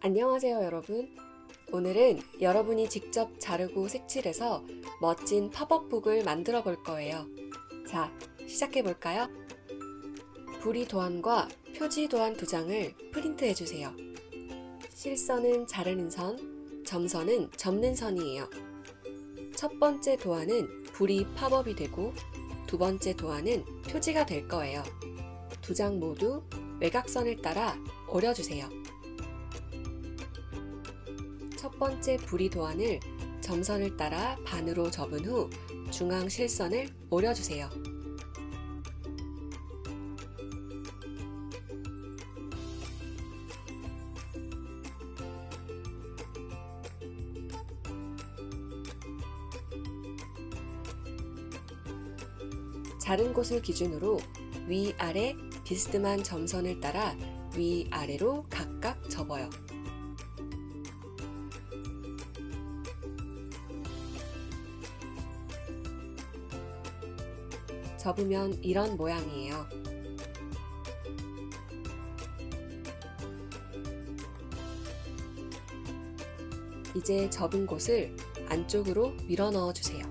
안녕하세요 여러분. 오늘은 여러분이 직접 자르고 색칠해서 멋진 팝업북을 만들어 볼 거예요. 자 시작해 볼까요? 부리 도안과 표지 도안 두 장을 프린트해 주세요. 실선은 자르는 선, 점선은 접는 선이에요. 첫 번째 도안은 불이 팝업이 되고 두 번째 도안은 표지가 될 거예요. 두 장 모두 외곽선을 따라 오려주세요 첫 번째 부리 도안을 점선을 따라 반으로 접은 후 중앙 실선을 오려주세요. 자른 곳을 기준으로 위아래 비스듬한 점선을 따라 위아래로 각각 접어요. 접으면 이런 모양이에요. 이제 접은 곳을 안쪽으로 밀어 넣어 주세요.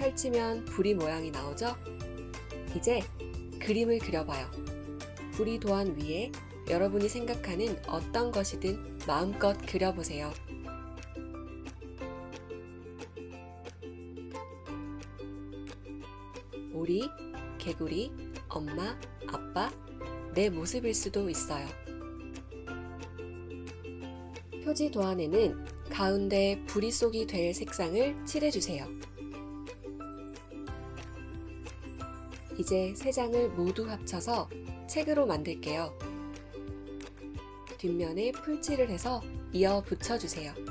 펼치면 부리 모양이 나오죠? 이제 그림을 그려봐요. 부리 도안 위에 여러분이 생각하는 어떤 것이든 마음껏 그려보세요. 오리, 개구리, 엄마, 아빠, 내 모습일 수도 있어요. 표지 도안에는 가운데 부리 속이 될 색상을 칠해주세요. 이제 세 장을 모두 합쳐서 책으로 만들게요. 뒷면에 풀칠을 해서 이어 붙여주세요.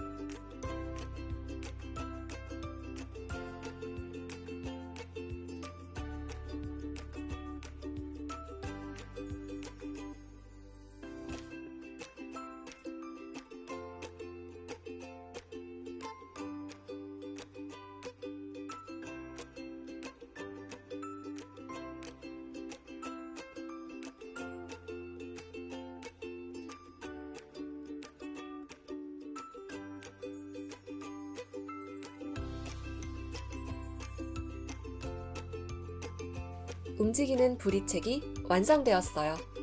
움직이는 부리책이 완성되었어요.